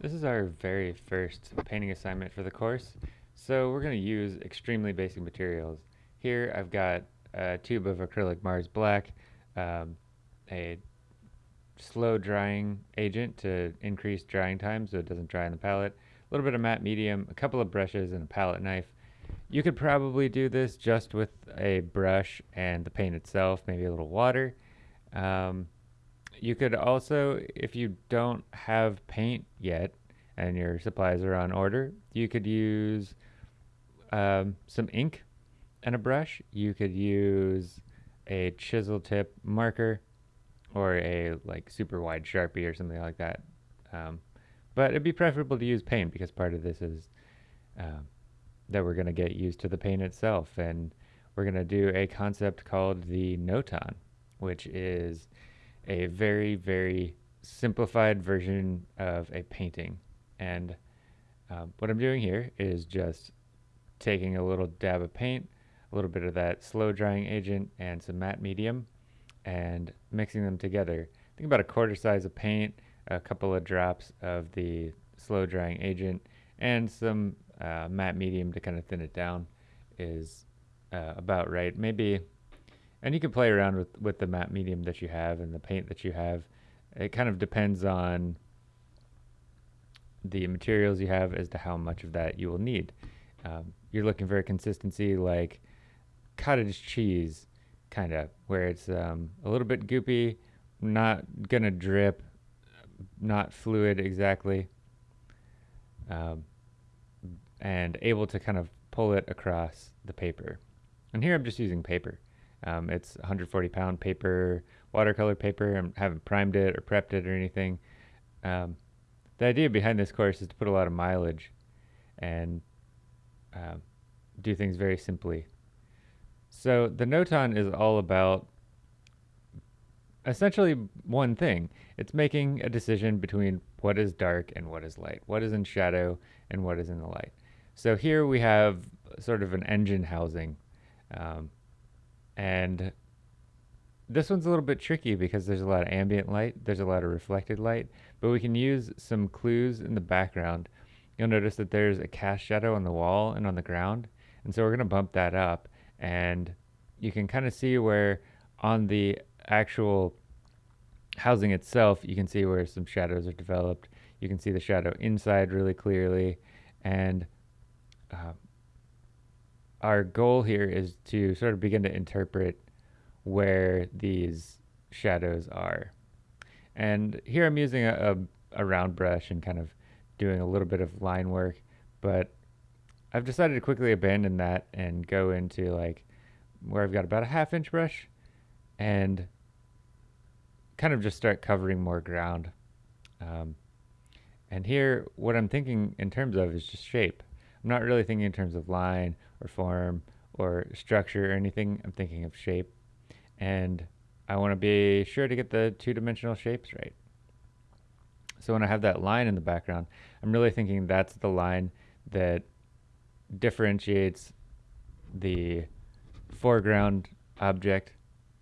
This is our very first painting assignment for the course, so we're going to use extremely basic materials. Here I've got a tube of acrylic Mars Black, um, a slow drying agent to increase drying time so it doesn't dry on the palette, a little bit of matte medium, a couple of brushes, and a palette knife. You could probably do this just with a brush and the paint itself, maybe a little water. Um, you could also, if you don't have paint yet and your supplies are on order, you could use um, some ink and a brush. You could use a chisel tip marker or a like super wide Sharpie or something like that. Um, but it'd be preferable to use paint because part of this is uh, that we're going to get used to the paint itself. And we're going to do a concept called the notan, which is a very, very simplified version of a painting. And um, what I'm doing here is just taking a little dab of paint, a little bit of that slow drying agent, and some matte medium, and mixing them together. Think about a quarter size of paint, a couple of drops of the slow drying agent, and some uh, matte medium to kind of thin it down is uh, about right. Maybe and you can play around with, with the matte medium that you have and the paint that you have. It kind of depends on the materials you have as to how much of that you will need. Um, you're looking for a consistency like cottage cheese, kind of, where it's um, a little bit goopy, not going to drip, not fluid exactly, um, and able to kind of pull it across the paper. And here I'm just using paper. Um, it's 140 pound paper, watercolor paper. I haven't primed it or prepped it or anything. Um, the idea behind this course is to put a lot of mileage and uh, do things very simply. So the Notan is all about essentially one thing. It's making a decision between what is dark and what is light, what is in shadow and what is in the light. So here we have sort of an engine housing. Um, and this one's a little bit tricky because there's a lot of ambient light, there's a lot of reflected light, but we can use some clues in the background. You'll notice that there's a cast shadow on the wall and on the ground, and so we're going to bump that up, and you can kind of see where on the actual housing itself, you can see where some shadows are developed. You can see the shadow inside really clearly, and uh, our goal here is to sort of begin to interpret where these shadows are. And here I'm using a, a, a, round brush and kind of doing a little bit of line work, but I've decided to quickly abandon that and go into like where I've got about a half inch brush and kind of just start covering more ground. Um, and here, what I'm thinking in terms of is just shape. I'm not really thinking in terms of line or form or structure or anything. I'm thinking of shape. And I want to be sure to get the two-dimensional shapes right. So when I have that line in the background, I'm really thinking that's the line that differentiates the foreground object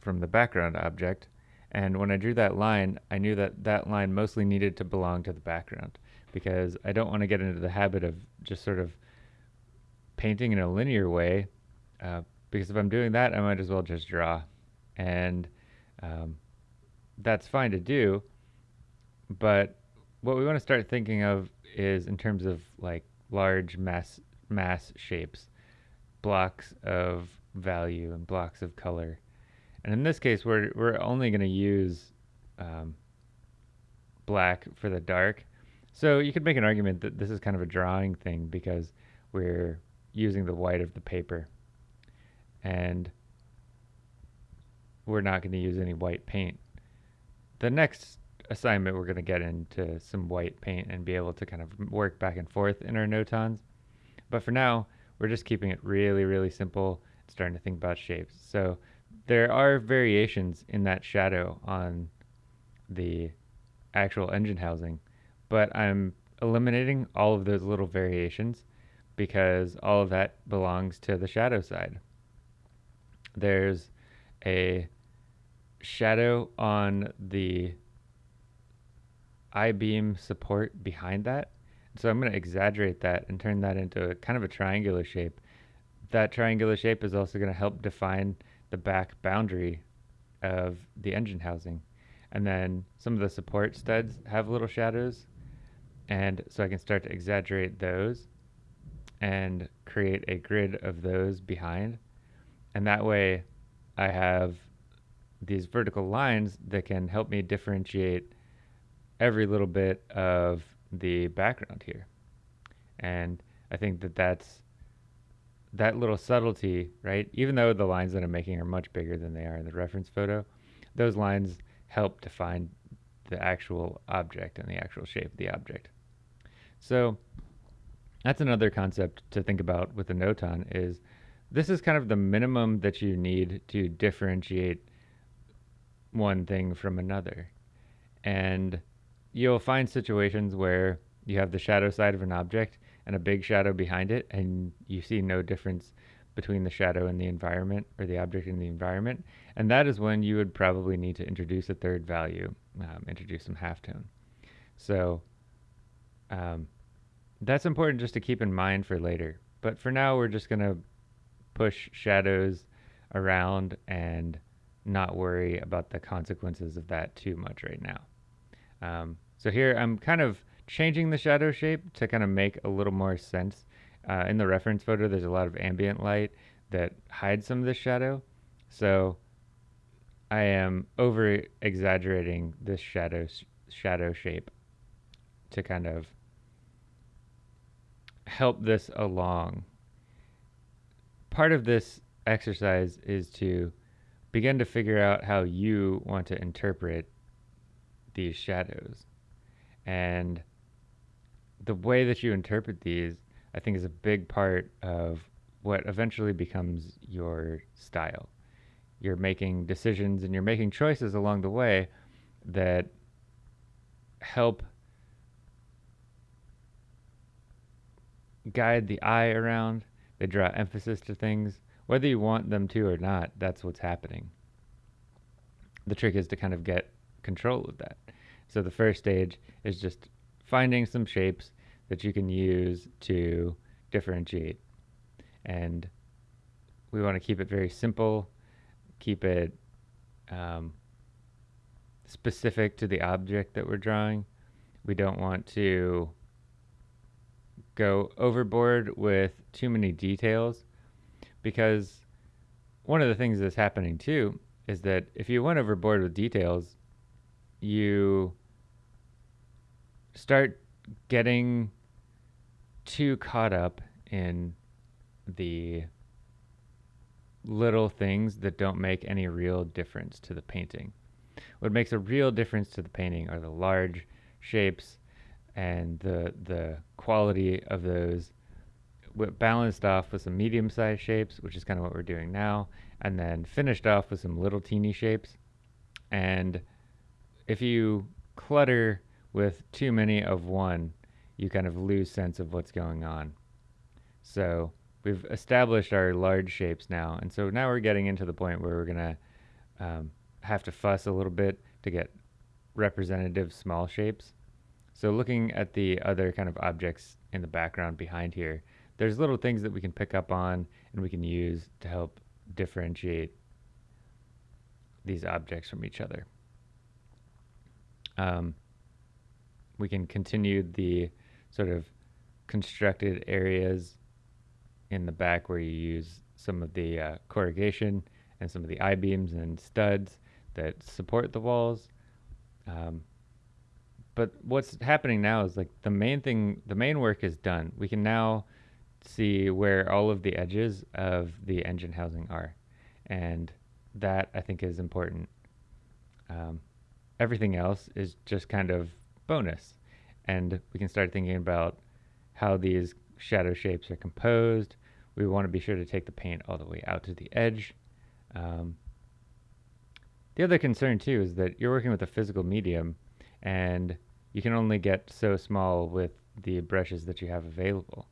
from the background object. And when I drew that line, I knew that that line mostly needed to belong to the background because I don't want to get into the habit of just sort of painting in a linear way uh, because if I'm doing that, I might as well just draw. And um, that's fine to do. But what we want to start thinking of is in terms of like large mass mass shapes, blocks of value and blocks of color. And in this case, we're, we're only going to use um, black for the dark. So you could make an argument that this is kind of a drawing thing because we're using the white of the paper. And we're not going to use any white paint. The next assignment, we're going to get into some white paint and be able to kind of work back and forth in our notans. But for now, we're just keeping it really, really simple, starting to think about shapes. So there are variations in that shadow on the actual engine housing, but I'm eliminating all of those little variations because all of that belongs to the shadow side. There's a shadow on the I-beam support behind that. So I'm going to exaggerate that and turn that into a, kind of a triangular shape. That triangular shape is also going to help define the back boundary of the engine housing. And then some of the support studs have little shadows. And so I can start to exaggerate those and create a grid of those behind. And that way I have these vertical lines that can help me differentiate every little bit of the background here. And I think that that's that little subtlety, right? Even though the lines that I'm making are much bigger than they are in the reference photo, those lines help define the actual object and the actual shape of the object. So that's another concept to think about with the Notan is this is kind of the minimum that you need to differentiate one thing from another. And you'll find situations where you have the shadow side of an object and a big shadow behind it, and you see no difference between the shadow and the environment or the object in the environment. And that is when you would probably need to introduce a third value, um, introduce some halftone. So um, that's important just to keep in mind for later. But for now, we're just going to push shadows around and not worry about the consequences of that too much right now. Um, so here I'm kind of changing the shadow shape to kind of make a little more sense. Uh, in the reference photo, there's a lot of ambient light that hides some of the shadow. So I am over exaggerating this shadow shadow shape to kind of help this along. Part of this exercise is to begin to figure out how you want to interpret these shadows. And the way that you interpret these, I think, is a big part of what eventually becomes your style. You're making decisions and you're making choices along the way that help guide the eye around. They draw emphasis to things. Whether you want them to or not, that's what's happening. The trick is to kind of get control of that. So the first stage is just finding some shapes that you can use to differentiate. And we want to keep it very simple, keep it um, specific to the object that we're drawing. We don't want to go overboard with too many details because one of the things that's happening too is that if you went overboard with details, you start getting too caught up in the little things that don't make any real difference to the painting. What makes a real difference to the painting are the large shapes and the the quality of those balanced off with some medium-sized shapes, which is kind of what we're doing now, and then finished off with some little teeny shapes. And if you clutter with too many of one, you kind of lose sense of what's going on. So we've established our large shapes now, and so now we're getting into the point where we're gonna um, have to fuss a little bit to get representative small shapes. So looking at the other kind of objects in the background behind here, there's little things that we can pick up on and we can use to help differentiate these objects from each other. Um, we can continue the sort of constructed areas in the back where you use some of the uh, corrugation and some of the I-beams and studs that support the walls. Um, but what's happening now is like the main thing, the main work is done. We can now see where all of the edges of the engine housing are. And that I think is important. Um, everything else is just kind of bonus. And we can start thinking about how these shadow shapes are composed. We want to be sure to take the paint all the way out to the edge. Um, the other concern too is that you're working with a physical medium and you can only get so small with the brushes that you have available.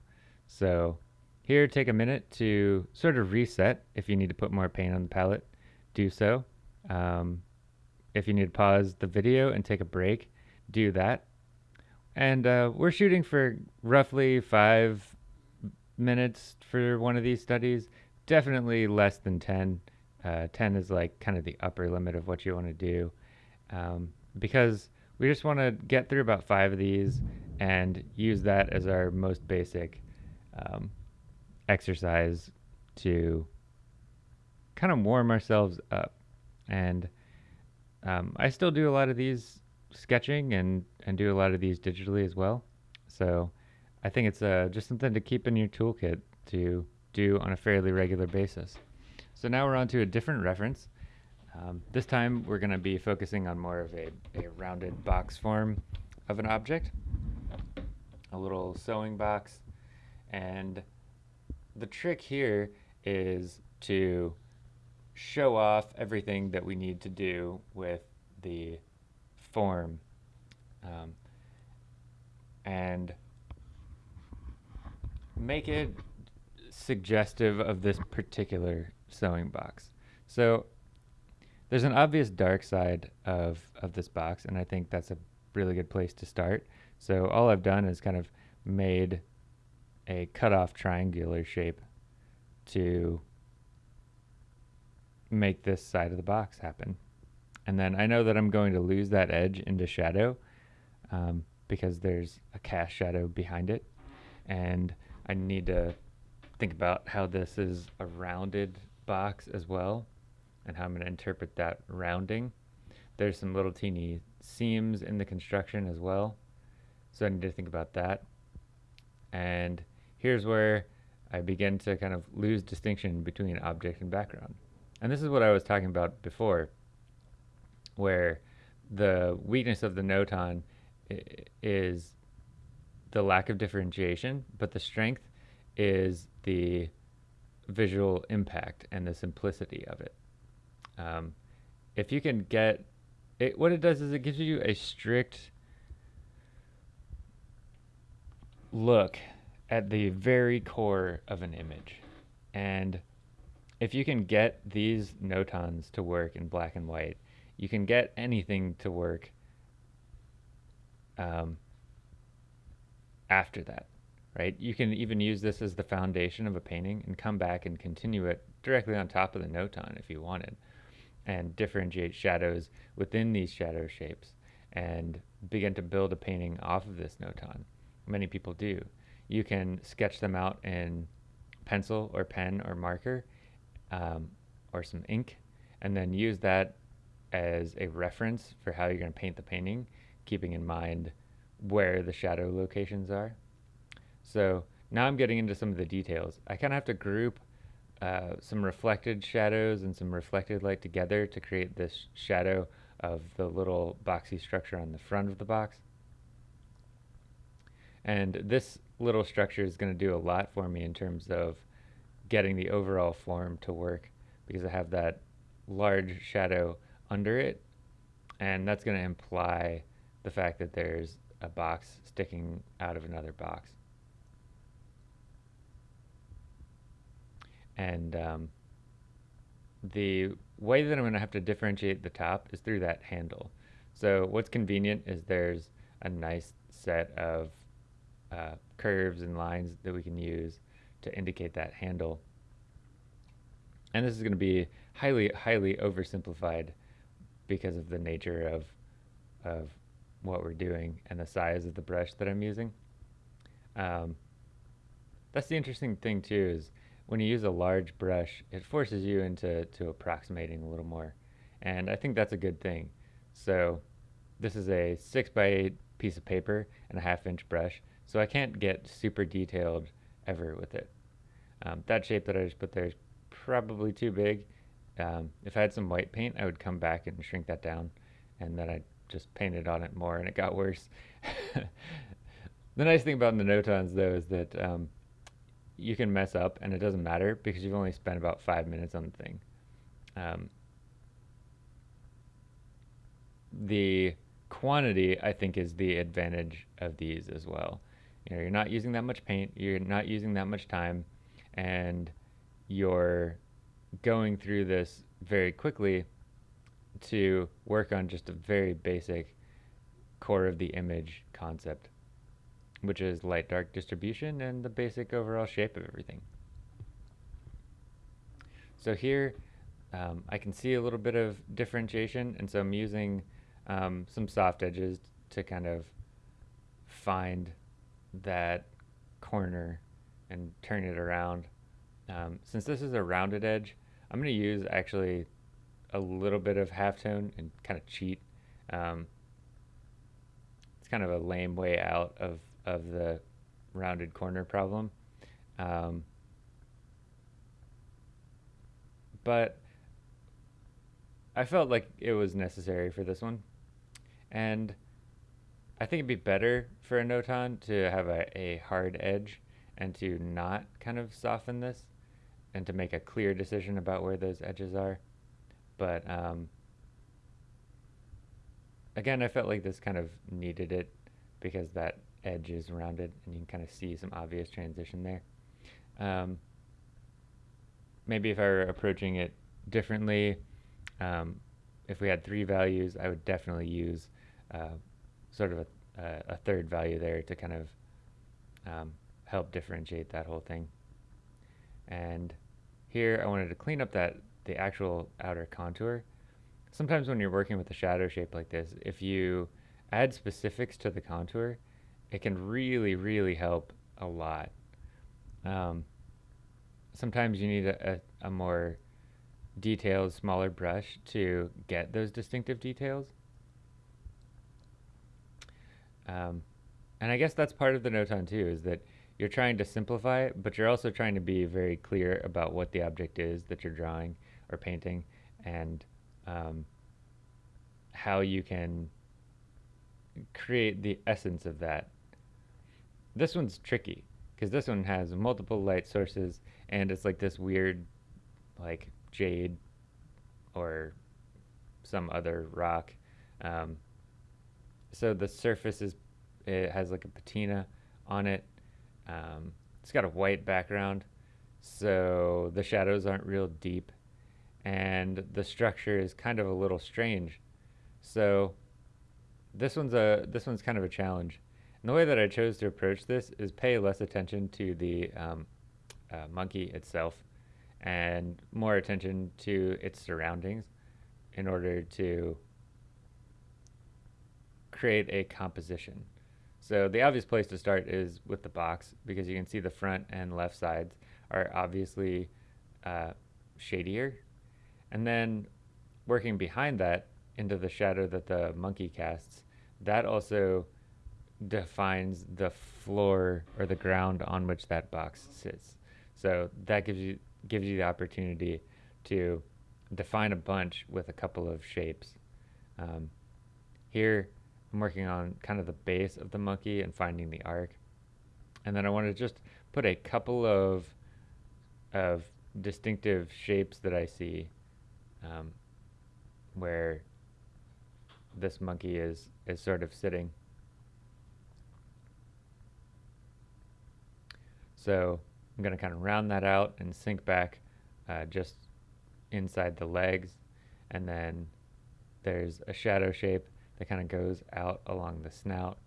So here, take a minute to sort of reset. If you need to put more paint on the palette, do so. Um, if you need to pause the video and take a break do that. And uh, we're shooting for roughly five minutes for one of these studies. Definitely less than 10. Uh, 10 is like kind of the upper limit of what you want to do um, because we just want to get through about five of these and use that as our most basic um, exercise to kind of warm ourselves up. And um, I still do a lot of these sketching and, and do a lot of these digitally as well. So I think it's uh, just something to keep in your toolkit to do on a fairly regular basis. So now we're on to a different reference. Um, this time we're going to be focusing on more of a, a rounded box form of an object, a little sewing box. And the trick here is to show off everything that we need to do with the form. Um, and make it suggestive of this particular sewing box. So there's an obvious dark side of, of this box, and I think that's a really good place to start. So all I've done is kind of made a cutoff triangular shape to make this side of the box happen. And then I know that I'm going to lose that edge into shadow um, because there's a cast shadow behind it. And I need to think about how this is a rounded box as well and how I'm going to interpret that rounding. There's some little teeny seams in the construction as well. So I need to think about that. And here's where I begin to kind of lose distinction between object and background. And this is what I was talking about before, where the weakness of the notan is the lack of differentiation, but the strength is the visual impact and the simplicity of it. Um, if you can get it, what it does is it gives you a strict look at the very core of an image. And if you can get these notans to work in black and white, you can get anything to work um, after that, right? You can even use this as the foundation of a painting and come back and continue it directly on top of the notan if you wanted and differentiate shadows within these shadow shapes and begin to build a painting off of this notan. Many people do. You can sketch them out in pencil or pen or marker um, or some ink and then use that as a reference for how you're going to paint the painting, keeping in mind where the shadow locations are. So now I'm getting into some of the details. I kind of have to group uh, some reflected shadows and some reflected light together to create this shadow of the little boxy structure on the front of the box. And this little structure is going to do a lot for me in terms of getting the overall form to work because I have that large shadow under it and that's going to imply the fact that there's a box sticking out of another box. And um, the way that I'm going to have to differentiate the top is through that handle. So what's convenient is there's a nice set of uh, curves and lines that we can use to indicate that handle. And this is going to be highly, highly oversimplified because of the nature of, of what we're doing and the size of the brush that I'm using. Um, that's the interesting thing too is when you use a large brush, it forces you into to approximating a little more. And I think that's a good thing. So this is a six by eight piece of paper and a half inch brush. So I can't get super detailed ever with it. Um, that shape that I just put there is probably too big. Um, if I had some white paint, I would come back and shrink that down and then I'd just painted on it more and it got worse. the nice thing about the Notans though is that um, you can mess up and it doesn't matter because you've only spent about five minutes on the thing. Um, the quantity, I think, is the advantage of these as well. You know, you're not using that much paint, you're not using that much time, and you're going through this very quickly to work on just a very basic core of the image concept, which is light dark distribution and the basic overall shape of everything. So here um, I can see a little bit of differentiation and so I'm using um, some soft edges to kind of find that corner and turn it around. Um, since this is a rounded edge, I'm going to use actually a little bit of halftone and kind of cheat. Um, it's kind of a lame way out of, of the rounded corner problem. Um, but I felt like it was necessary for this one. And I think it'd be better for a notan to have a, a hard edge and to not kind of soften this and to make a clear decision about where those edges are. But um, again, I felt like this kind of needed it because that edge is rounded and you can kind of see some obvious transition there. Um, maybe if I were approaching it differently, um, if we had three values, I would definitely use uh, sort of a, a, third value there to kind of um, help differentiate that whole thing. And here I wanted to clean up that the actual outer contour. Sometimes when you're working with a shadow shape like this, if you add specifics to the contour, it can really, really help a lot. Um, sometimes you need a, a, a more detailed, smaller brush to get those distinctive details. Um, and I guess that's part of the Notan too, is that you're trying to simplify it, but you're also trying to be very clear about what the object is that you're drawing or painting and um, how you can create the essence of that. This one's tricky because this one has multiple light sources and it's like this weird like jade or some other rock. Um, so the surface is it has like a patina on it. Um, it's got a white background, so the shadows aren't real deep, and the structure is kind of a little strange. So this one's a this one's kind of a challenge. And the way that I chose to approach this is pay less attention to the um, uh, monkey itself and more attention to its surroundings in order to create a composition. So the obvious place to start is with the box because you can see the front and left sides are obviously uh, shadier. And then working behind that into the shadow that the monkey casts, that also defines the floor or the ground on which that box sits. So that gives you gives you the opportunity to define a bunch with a couple of shapes. Um, here, I'm working on kind of the base of the monkey and finding the arc. And then I want to just put a couple of, of distinctive shapes that I see um, where this monkey is, is sort of sitting. So I'm going to kind of round that out and sink back uh, just inside the legs. And then there's a shadow shape that kind of goes out along the snout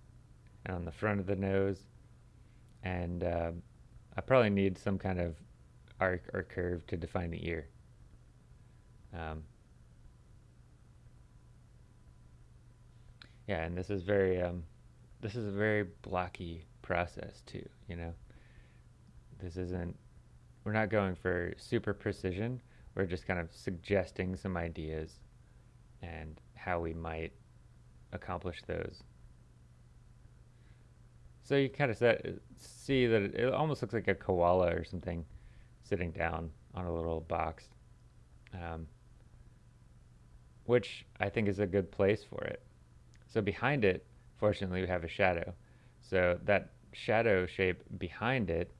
and on the front of the nose. And uh, I probably need some kind of arc or curve to define the ear. Um, yeah, and this is very, um, this is a very blocky process too, you know. This isn't, we're not going for super precision. We're just kind of suggesting some ideas and how we might accomplish those. So you kind of set, see that it, almost looks like a koala or something sitting down on a little box, um, which I think is a good place for it. So behind it, fortunately, we have a shadow. So that shadow shape behind it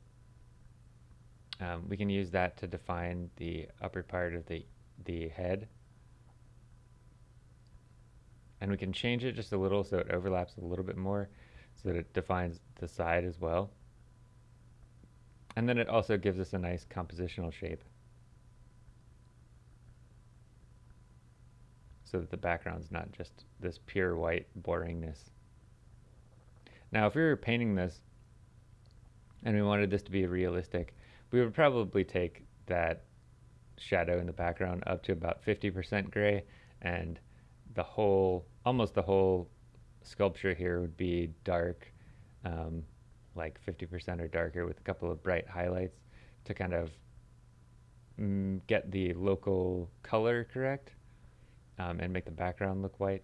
um, we can use that to define the upper part of the, the head. And we can change it just a little so it overlaps a little bit more so that it defines the side as well. And then it also gives us a nice compositional shape. So that the background's not just this pure white boringness. Now, if we were painting this and we wanted this to be realistic, we would probably take that shadow in the background up to about 50% gray and the whole, almost the whole sculpture here would be dark, um, like 50% or darker with a couple of bright highlights to kind of mm, get the local color correct um, and make the background look white.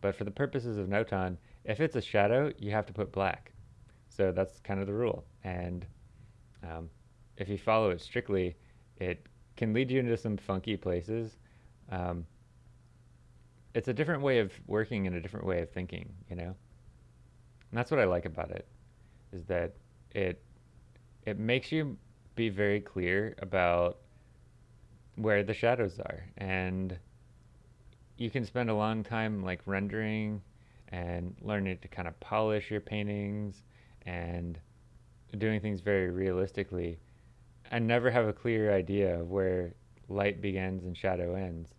But for the purposes of Notan, if it's a shadow, you have to put black. So that's kind of the rule. And um, if you follow it strictly, it can lead you into some funky places. Um, it's a different way of working and a different way of thinking, you know? And that's what I like about it, is that it it makes you be very clear about where the shadows are. And you can spend a long time like rendering and learning to kind of polish your paintings and doing things very realistically and never have a clear idea of where light begins and shadow ends.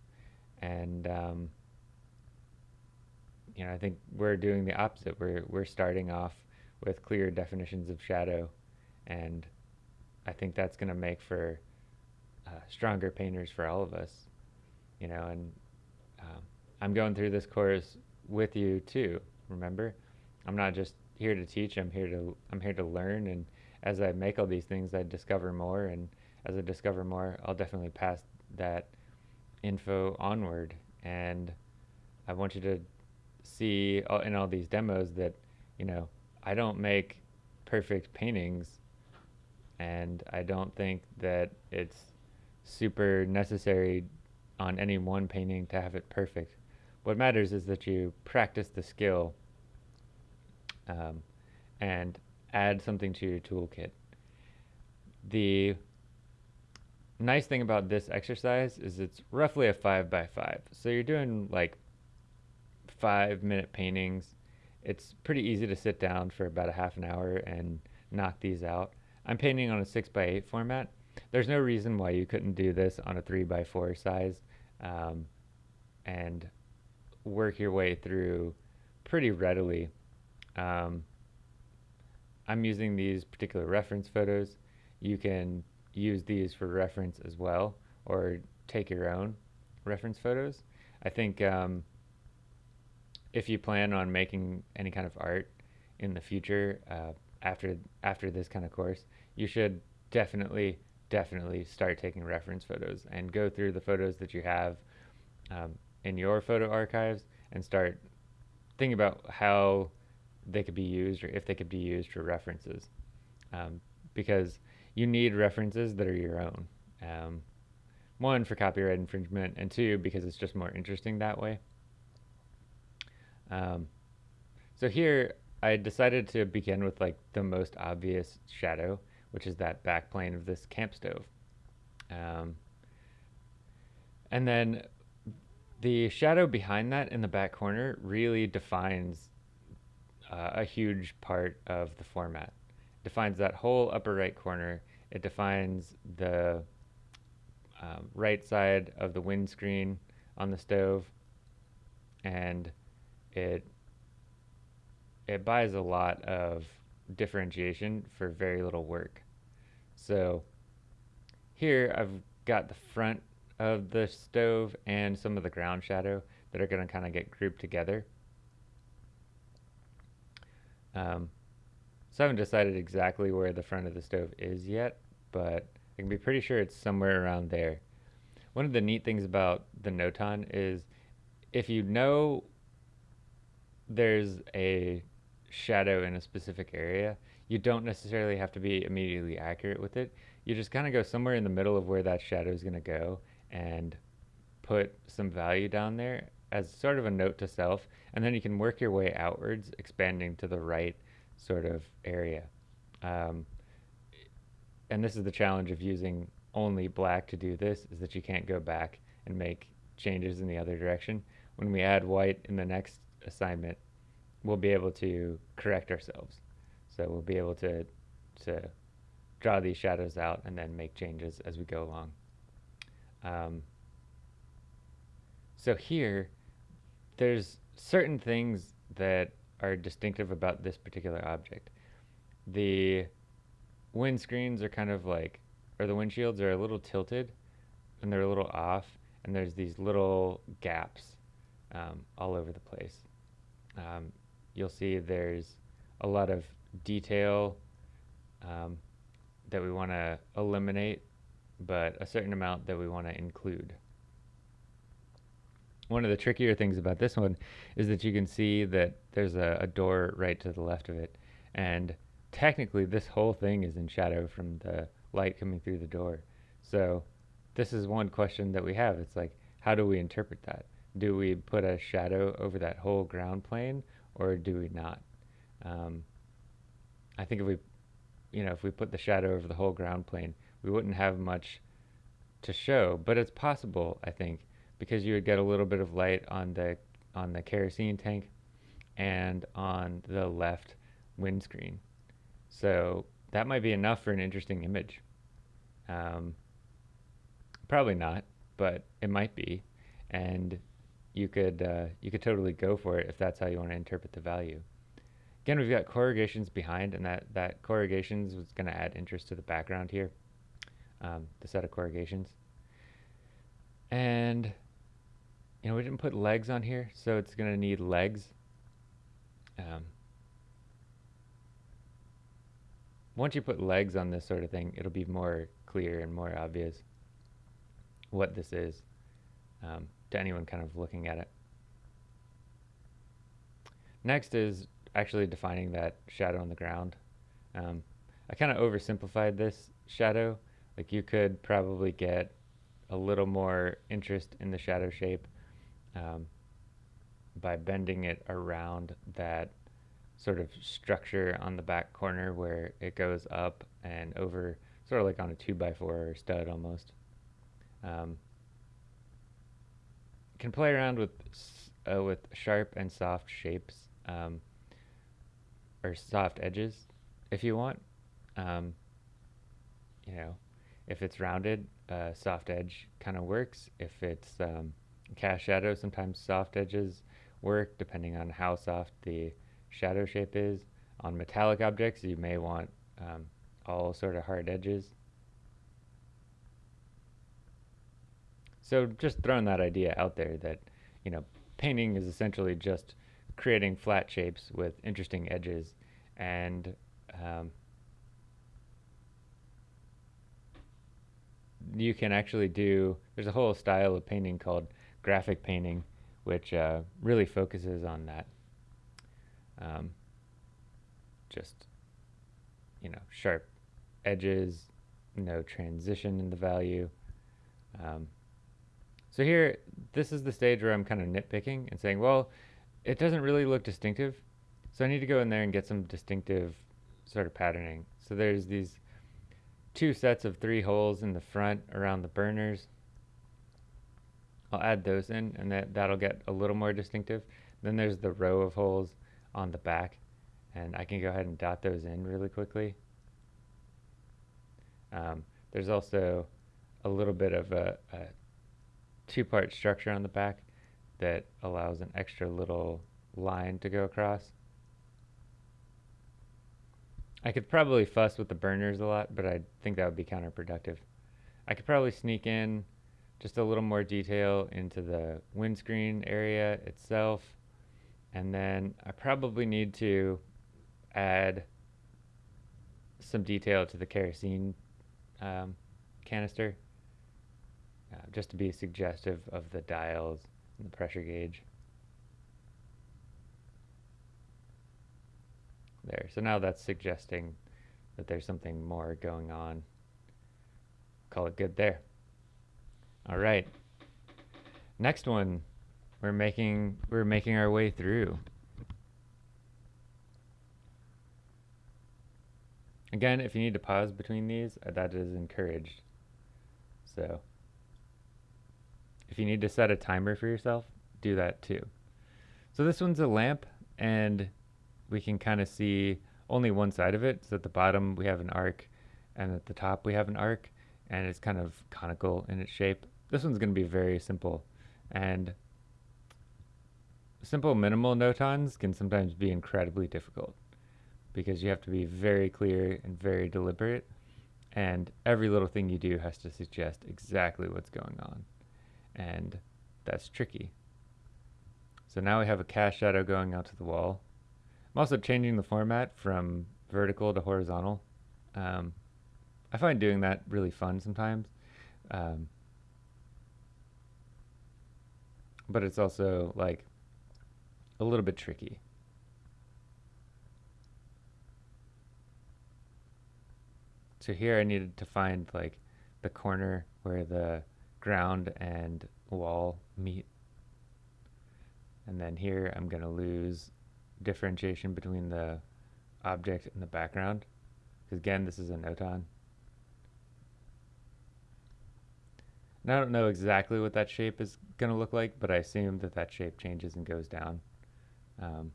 And um, you know, I think we're doing the opposite. We're we're starting off with clear definitions of shadow, and I think that's going to make for uh, stronger painters for all of us. You know, and um, I'm going through this course with you too. Remember, I'm not just here to teach. I'm here to I'm here to learn, and as I make all these things, I discover more, and as I discover more, I'll definitely pass that info onward. And I want you to see in all these demos that, you know, I don't make perfect paintings and I don't think that it's super necessary on any one painting to have it perfect. What matters is that you practice the skill um, and add something to your toolkit. The nice thing about this exercise is it's roughly a five by five. So you're doing like five minute paintings. It's pretty easy to sit down for about a half an hour and knock these out. I'm painting on a six by eight format. There's no reason why you couldn't do this on a three by four size um, and work your way through pretty readily. Um, I'm using these particular reference photos. You can use these for reference as well or take your own reference photos. I think um, if you plan on making any kind of art in the future uh, after after this kind of course, you should definitely definitely start taking reference photos and go through the photos that you have um, in your photo archives and start thinking about how they could be used or if they could be used for references. Um, because you need references that are your own. Um, one for copyright infringement and two because it's just more interesting that way. Um, so here I decided to begin with like the most obvious shadow, which is that back plane of this camp stove. Um, and then the shadow behind that in the back corner really defines uh, a huge part of the format. It defines that whole upper right corner. It defines the um, right side of the windscreen on the stove and it it buys a lot of differentiation for very little work. So here I've got the front of the stove and some of the ground shadow that are going to kind of get grouped together. Um, so I haven't decided exactly where the front of the stove is yet, but I can be pretty sure it's somewhere around there. One of the neat things about the Notan is if you know there's a shadow in a specific area, you don't necessarily have to be immediately accurate with it. You just kind of go somewhere in the middle of where that shadow is going to go and put some value down there as sort of a note to self. And then you can work your way outwards, expanding to the right sort of area. Um, and this is the challenge of using only black to do this, is that you can't go back and make changes in the other direction. When we add white in the next assignment, we'll be able to correct ourselves. So we'll be able to to draw these shadows out and then make changes as we go along. Um, so here, there's certain things that are distinctive about this particular object. The windscreens are kind of like, or the windshields are a little tilted and they're a little off, and there's these little gaps um, all over the place. Um, you'll see there's a lot of detail um, that we want to eliminate, but a certain amount that we want to include. One of the trickier things about this one is that you can see that there's a, a door right to the left of it, and technically this whole thing is in shadow from the light coming through the door. So this is one question that we have. It's like, how do we interpret that? Do we put a shadow over that whole ground plane or do we not? Um, I think if we, you know, if we put the shadow over the whole ground plane, we wouldn't have much to show, but it's possible, I think, because you would get a little bit of light on the on the kerosene tank and on the left windscreen. So that might be enough for an interesting image. Um, probably not, but it might be, and you could uh, you could totally go for it if that's how you want to interpret the value. Again, we've got corrugations behind, and that that corrugations was going to add interest to the background here, um, the set of corrugations. And you know we didn't put legs on here, so it's going to need legs. Um, once you put legs on this sort of thing, it'll be more clear and more obvious what this is um, to anyone kind of looking at it. Next is actually defining that shadow on the ground. Um, I kind of oversimplified this shadow. Like you could probably get a little more interest in the shadow shape um, by bending it around that sort of structure on the back corner where it goes up and over, sort of like on a 2 by 4 or stud almost. Um, can play around with uh, with sharp and soft shapes um, or soft edges if you want. Um, you know, if it's rounded, uh, soft edge kind of works. If it's um, cast shadow, sometimes soft edges work depending on how soft the shadow shape is. On metallic objects, you may want um, all sort of hard edges. So just throwing that idea out there that, you know, painting is essentially just creating flat shapes with interesting edges and um, you can actually do, there's a whole style of painting called graphic painting which uh, really focuses on that. Um, just, you know, sharp edges, no transition in the value. Um, so here, this is the stage where I'm kind of nitpicking and saying, well, it doesn't really look distinctive. So I need to go in there and get some distinctive sort of patterning. So there's these two sets of three holes in the front around the burners. I'll add those in and that, that'll get a little more distinctive. Then there's the row of holes on the back and I can go ahead and dot those in really quickly. Um, there's also a little bit of a, a two-part structure on the back that allows an extra little line to go across. I could probably fuss with the burners a lot, but I think that would be counterproductive. I could probably sneak in just a little more detail into the windscreen area itself. And then I probably need to add some detail to the kerosene um, canister uh, just to be suggestive of the dials and the pressure gauge. There, so now that's suggesting that there's something more going on. Call it good there. All right. Next one, we're making we're making our way through. Again, if you need to pause between these, uh, that is encouraged. So if you need to set a timer for yourself, do that too. So this one's a lamp and we can kind of see only one side of it. So at the bottom we have an arc and at the top we have an arc and it's kind of conical in its shape. This one's going to be very simple and simple minimal notans can sometimes be incredibly difficult because you have to be very clear and very deliberate and every little thing you do has to suggest exactly what's going on and that's tricky. So now we have a cast shadow going out to the wall. I'm also changing the format from vertical to horizontal. Um, I find doing that really fun sometimes. Um, but it's also like a little bit tricky. So here I needed to find like the corner where the ground and wall meet. And then here I'm going to lose differentiation between the object and the background. Because again, this is a notan. And I don't know exactly what that shape is going to look like, but I assume that that shape changes and goes down. Um,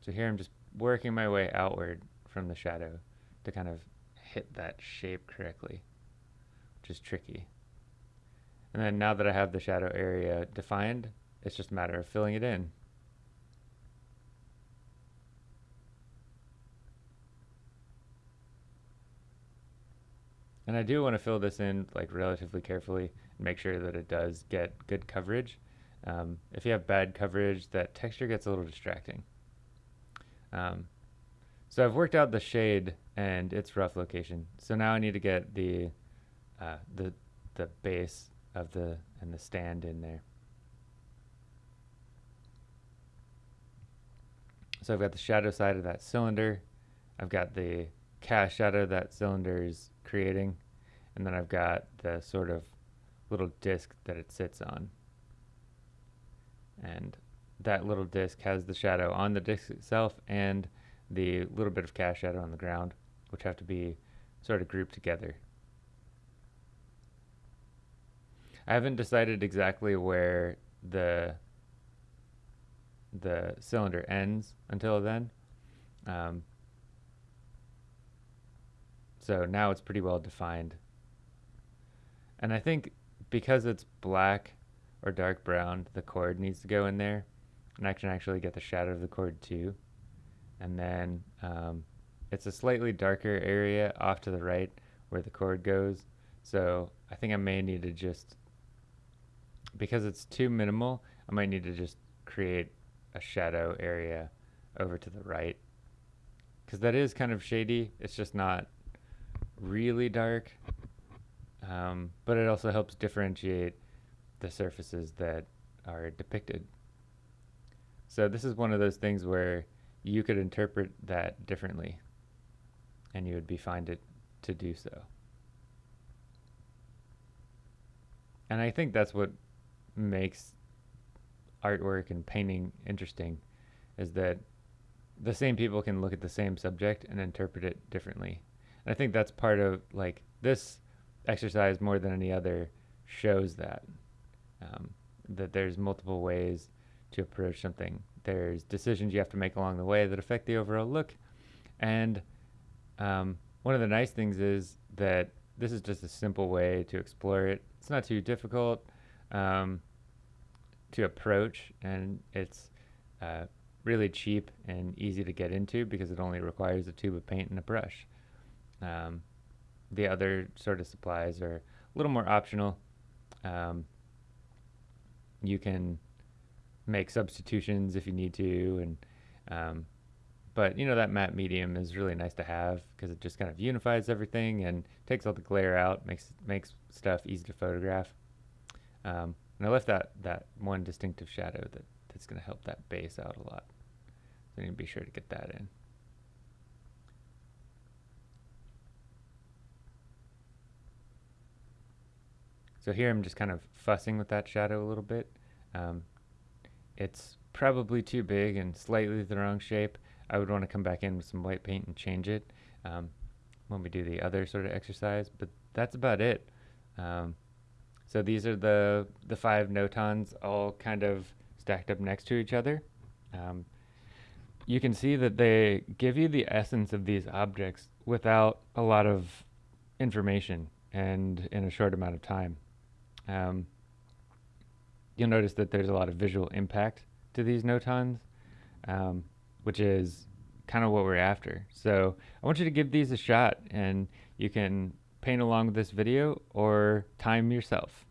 so here I'm just working my way outward from the shadow to kind of hit that shape correctly, which is tricky. And then now that I have the shadow area defined, it's just a matter of filling it in. And I do want to fill this in like relatively carefully and make sure that it does get good coverage. Um, if you have bad coverage, that texture gets a little distracting. Um, so I've worked out the shade and its rough location. So now I need to get the uh, the the base of the and the stand in there. So I've got the shadow side of that cylinder. I've got the cast shadow that cylinder is creating. And then I've got the sort of little disc that it sits on. And that little disc has the shadow on the disc itself and the little bit of cast shadow on the ground, which have to be sort of grouped together. I haven't decided exactly where the the cylinder ends until then. Um, so now it's pretty well defined. And I think because it's black or dark brown, the cord needs to go in there. And I can actually get the shadow of the cord too. And then um, it's a slightly darker area off to the right where the cord goes. So I think I may need to just, because it's too minimal, I might need to just create a shadow area over to the right. Because that is kind of shady. It's just not really dark, um, but it also helps differentiate the surfaces that are depicted. So this is one of those things where you could interpret that differently and you would be fine to, to do so. And I think that's what makes artwork and painting interesting is that the same people can look at the same subject and interpret it differently. I think that's part of like this exercise more than any other shows that um, that there's multiple ways to approach something. There's decisions you have to make along the way that affect the overall look, and um, one of the nice things is that this is just a simple way to explore it. It's not too difficult um, to approach, and it's uh, really cheap and easy to get into because it only requires a tube of paint and a brush. Um, the other sort of supplies are a little more optional. Um, you can make substitutions if you need to, and um, but you know that matte medium is really nice to have because it just kind of unifies everything and takes all the glare out, makes makes stuff easy to photograph. Um, and I left that that one distinctive shadow that that's going to help that base out a lot. So you need to be sure to get that in. So here I'm just kind of fussing with that shadow a little bit. Um, it's probably too big and slightly the wrong shape. I would want to come back in with some white paint and change it um, when we do the other sort of exercise, but that's about it. Um, so these are the, the five notans all kind of stacked up next to each other. Um, you can see that they give you the essence of these objects without a lot of information and in a short amount of time. Um, you'll notice that there's a lot of visual impact to these notans, um, which is kind of what we're after. So I want you to give these a shot and you can paint along with this video or time yourself.